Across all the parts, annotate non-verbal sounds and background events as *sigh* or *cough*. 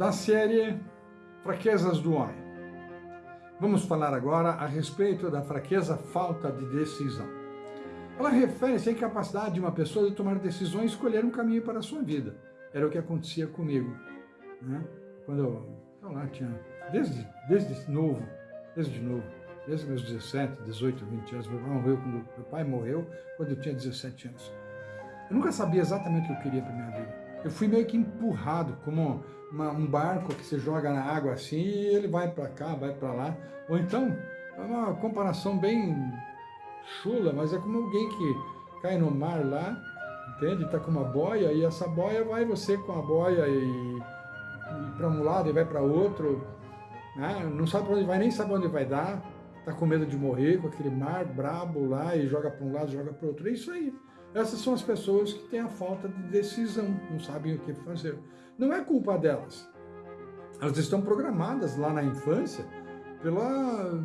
da série Fraquezas do Homem. Vamos falar agora a respeito da fraqueza falta de decisão. Ela refere-se à incapacidade de uma pessoa de tomar decisões e escolher um caminho para a sua vida. Era o que acontecia comigo. Né? Quando eu, eu lá tinha, desde, desde novo, desde novo, desde meus 17, 18, 20 anos, meu pai morreu quando, meu pai morreu quando eu tinha 17 anos. Eu nunca sabia exatamente o que eu queria para minha vida. Eu fui meio que empurrado, como uma, um barco que você joga na água assim e ele vai para cá, vai para lá. Ou então, é uma comparação bem chula, mas é como alguém que cai no mar lá, entende? Está com uma boia e essa boia vai você com a boia e, e para um lado e vai para outro, né? não sabe para onde vai, nem sabe onde vai dar, está com medo de morrer com aquele mar brabo lá e joga para um lado, joga para outro. É isso aí. Essas são as pessoas que têm a falta de decisão, não sabem o que fazer. Não é culpa delas. Elas estão programadas lá na infância pela...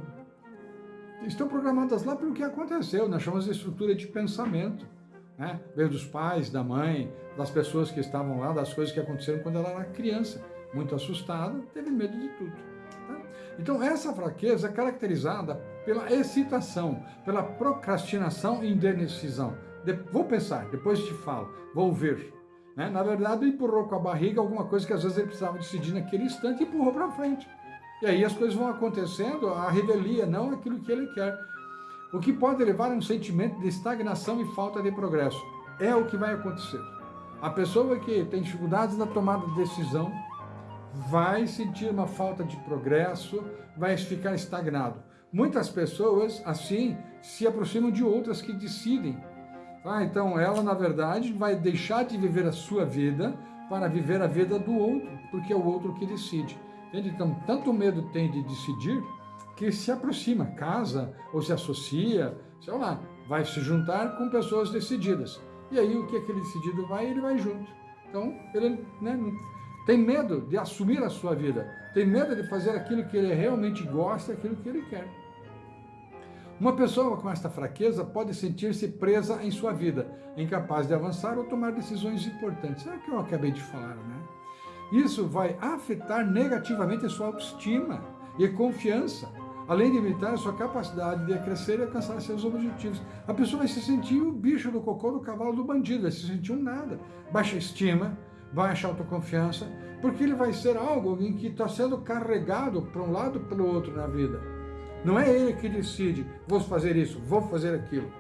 Estão programadas lá pelo que aconteceu, nós chamamos de estrutura de pensamento. Né? Veio dos pais, da mãe, das pessoas que estavam lá, das coisas que aconteceram quando ela era criança. Muito assustada, teve medo de tudo. Tá? Então essa fraqueza é caracterizada pela excitação, pela procrastinação e indecisão de, vou pensar, depois te falo, vou ver. Né? Na verdade, empurrou com a barriga alguma coisa que às vezes ele precisava decidir naquele instante e empurrou para frente. E aí as coisas vão acontecendo, a revelia, não aquilo que ele quer. O que pode levar a um sentimento de estagnação e falta de progresso. É o que vai acontecer. A pessoa que tem dificuldades na tomada de decisão vai sentir uma falta de progresso, vai ficar estagnado. Muitas pessoas, assim, se aproximam de outras que decidem ah, então ela, na verdade, vai deixar de viver a sua vida para viver a vida do outro, porque é o outro que decide. Entende? Então, tanto medo tem de decidir que se aproxima, casa ou se associa, sei lá, vai se juntar com pessoas decididas. E aí o que aquele decidido vai, ele vai junto. Então, ele né, tem medo de assumir a sua vida, tem medo de fazer aquilo que ele realmente gosta, aquilo que ele quer. Uma pessoa com esta fraqueza pode sentir-se presa em sua vida, incapaz de avançar ou tomar decisões importantes. É o que eu acabei de falar, né? Isso vai afetar negativamente a sua autoestima e confiança, além de limitar a sua capacidade de crescer e alcançar seus objetivos. A pessoa vai se sentir o bicho do cocô do cavalo do bandido, vai se sentir um nada. Baixa estima, baixa autoconfiança, porque ele vai ser algo em que está sendo carregado para um lado para o outro na vida. Não é ele que decide, vou fazer isso, vou fazer aquilo.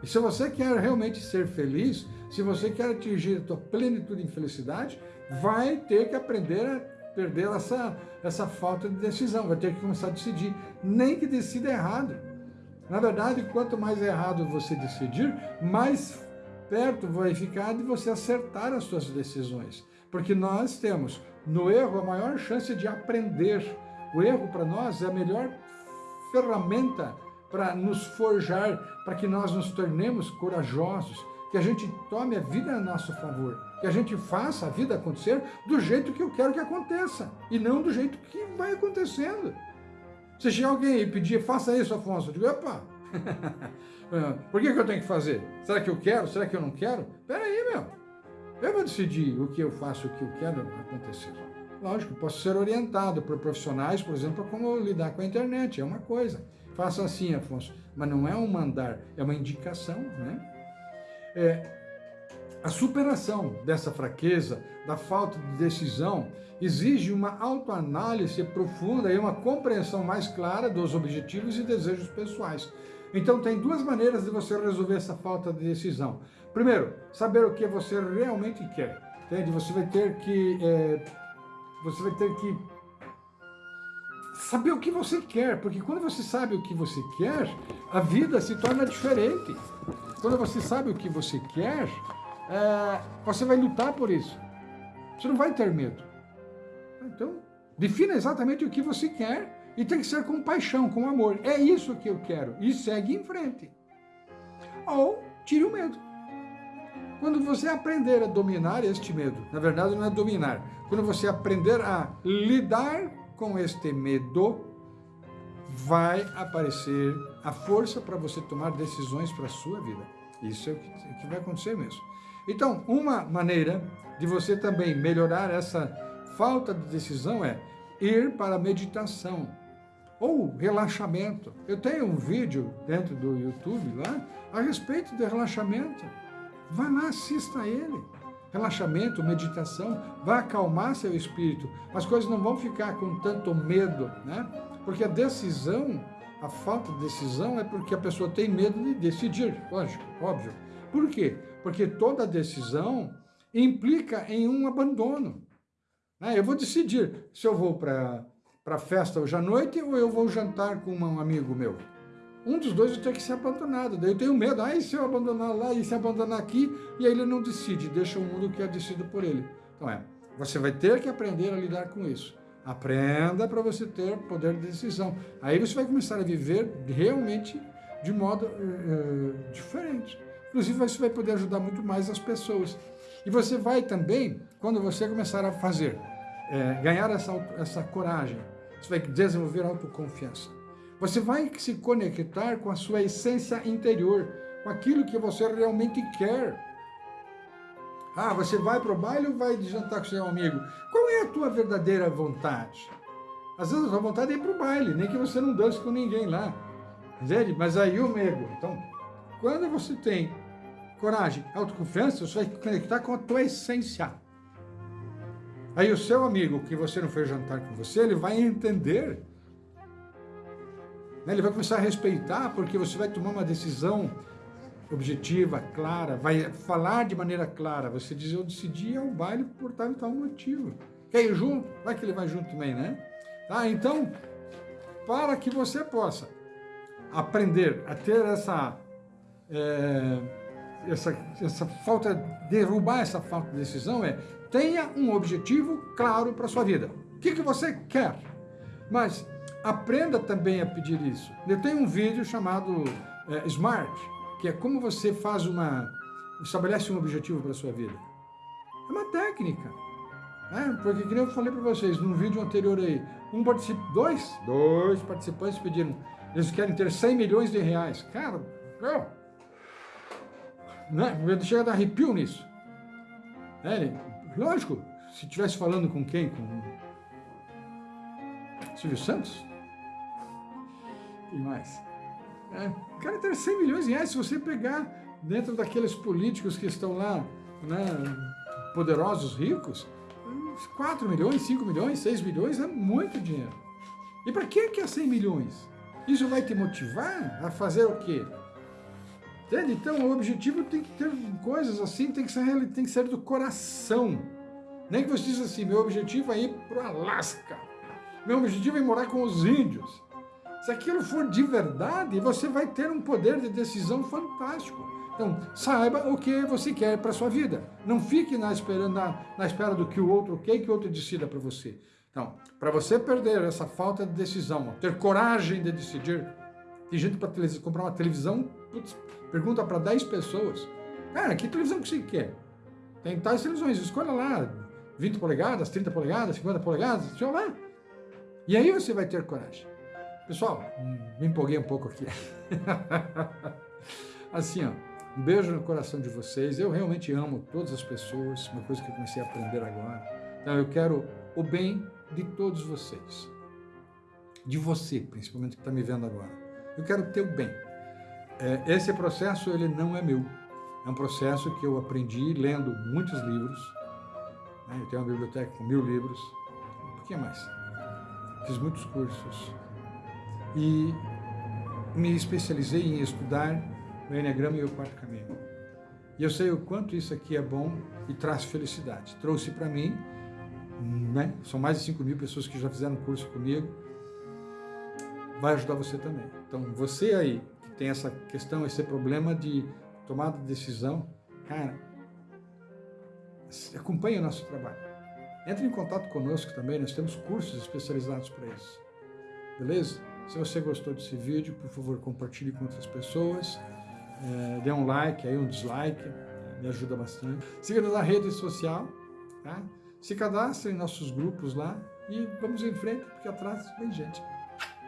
E se você quer realmente ser feliz, se você quer atingir a tua plenitude em felicidade, vai ter que aprender a perder essa, essa falta de decisão, vai ter que começar a decidir, nem que decida errado. Na verdade, quanto mais errado você decidir, mais perto vai ficar de você acertar as suas decisões. Porque nós temos no erro a maior chance de aprender. O erro para nós é a melhor ferramenta para nos forjar, para que nós nos tornemos corajosos, que a gente tome a vida a nosso favor, que a gente faça a vida acontecer do jeito que eu quero que aconteça, e não do jeito que vai acontecendo. Se chegar alguém e pedir, faça isso, Afonso, eu digo, opa, *laughs* por que, que eu tenho que fazer? Será que eu quero? Será que eu não quero? Espera aí, meu. Eu vou decidir o que eu faço, o que eu quero acontecer. Lógico, posso ser orientado por profissionais, por exemplo, como lidar com a internet, é uma coisa. Faça assim, Afonso, mas não é um mandar, é uma indicação, né? É, a superação dessa fraqueza, da falta de decisão, exige uma autoanálise profunda e uma compreensão mais clara dos objetivos e desejos pessoais. Então tem duas maneiras de você resolver essa falta de decisão. Primeiro, saber o que você realmente quer. Entende? Você vai ter que é, você vai ter que saber o que você quer, porque quando você sabe o que você quer, a vida se torna diferente. Quando você sabe o que você quer, é, você vai lutar por isso. Você não vai ter medo. Então, defina exatamente o que você quer e tem que ser com paixão, com amor. É isso que eu quero. E segue em frente. Ou tire o medo. Quando você aprender a dominar este medo, na verdade não é dominar, quando você aprender a lidar com este medo, vai aparecer a força para você tomar decisões para a sua vida. Isso é o que, é vai acontecer mesmo. Então, uma maneira de você também melhorar essa falta de decisão é ir para a meditação ou relaxamento. Eu tenho um vídeo dentro do YouTube lá a respeito de relaxamento. Vá lá, assista a ele. Relaxamento, meditação, vai acalmar seu espírito. As coisas não vão ficar com tanto medo, né? Porque a decisão, a falta de decisão é porque a pessoa tem medo de decidir, lógico, óbvio. Por quê? Porque toda decisão implica em um abandono. Né? Eu vou decidir se eu vou para a festa hoje à noite ou eu vou jantar com um amigo meu. Um dos dois ter que ser abandonado. Daí eu tenho medo. Ah, e se eu abandonar lá e se abandonar aqui? E aí ele não decide, deixa o mundo que é decidido por ele. Então é, você vai ter que aprender a lidar com isso. Aprenda para você ter poder de decisão. Aí você vai começar a viver realmente de modo uh, diferente. Inclusive, você vai poder ajudar muito mais as pessoas. E você vai também, quando você começar a fazer, é, ganhar essa, essa coragem, você vai desenvolver autoconfiança. Você vai se conectar com a sua essência interior, com aquilo que você realmente quer. Ah, você vai para o baile ou vai jantar com seu amigo? Qual é a tua verdadeira vontade? Às vezes a sua vontade é ir para o baile, nem que você não dance com ninguém lá. Entende? Mas aí o medo. Então, quando você tem coragem, autoconfiança, você vai conectar com a tua essência. Aí o seu amigo, que você não fez jantar com você, ele vai entender. Né? Ele vai começar a respeitar, porque você vai tomar uma decisão objetiva, clara, vai falar de maneira clara. Você diz, eu decidi ir ao baile por tal e tal motivo. Quer ir junto? Vai que ele vai junto também, né? Tá? Então, para que você possa aprender a ter essa... É, essa, essa falta, derrubar essa falta de decisão é tenha um objetivo claro para sua vida. O que, que você quer? Mas aprenda também a pedir isso. Eu tenho um vídeo chamado é, Smart, que é como você faz uma, estabelece um objetivo para a sua vida. É uma técnica. Né? Porque, como eu falei para vocês num vídeo anterior aí, um particip... dois, dois participantes pediram, eles querem ter 100 milhões de reais. Cara, eu, né? Chega a dar arrepio nisso. É, lógico, se estivesse falando com quem? Com Silvio Santos? E mais? É, o cara tem 100 milhões de reais, se você pegar dentro daqueles políticos que estão lá, né, poderosos, ricos, 4 milhões, 5 milhões, 6 milhões é muito dinheiro. E para que é 100 milhões? Isso vai te motivar a fazer o quê? Entende? Então, o objetivo tem que ter coisas assim, tem que ser, tem que ser do coração. Nem que você diz assim, meu objetivo é ir para o Alasca. Meu objetivo é morar com os índios. Se aquilo for de verdade, você vai ter um poder de decisão fantástico. Então, saiba o que você quer para a sua vida. Não fique na espera, na, na espera do que o outro quer, que o outro decida para você. Então, para você perder essa falta de decisão, ter coragem de decidir, tem gente para comprar uma televisão, putz, pergunta para 10 pessoas, cara, que televisão que você quer? Tem tais televisões, escolha lá, 20 polegadas, 30 polegadas, 50 polegadas, escolha lá. E aí você vai ter coragem. Pessoal, me empolguei um pouco aqui. *laughs* assim, ó, um beijo no coração de vocês. Eu realmente amo todas as pessoas, uma coisa que eu comecei a aprender agora. Então eu quero o bem de todos vocês. De você, principalmente que está me vendo agora. Eu quero o teu bem. É, esse processo ele não é meu. É um processo que eu aprendi lendo muitos livros. Né? Eu tenho uma biblioteca com mil livros. Um pouquinho mais. Fiz muitos cursos. E me especializei em estudar o Enneagrama e o Quarto Caminho. E eu sei o quanto isso aqui é bom e traz felicidade. Trouxe para mim, né? são mais de 5 mil pessoas que já fizeram curso comigo, vai ajudar você também. Então, você aí que tem essa questão, esse problema de tomada de decisão, cara, acompanhe o nosso trabalho. Entre em contato conosco também, nós temos cursos especializados para isso. Beleza? Se você gostou desse vídeo, por favor, compartilhe com outras pessoas. É, dê um like, aí um dislike, me ajuda bastante. Siga-nos na rede social, tá? Se cadastre em nossos grupos lá e vamos em frente, porque atrás vem gente.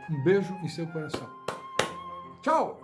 Um beijo em seu coração. Tchau!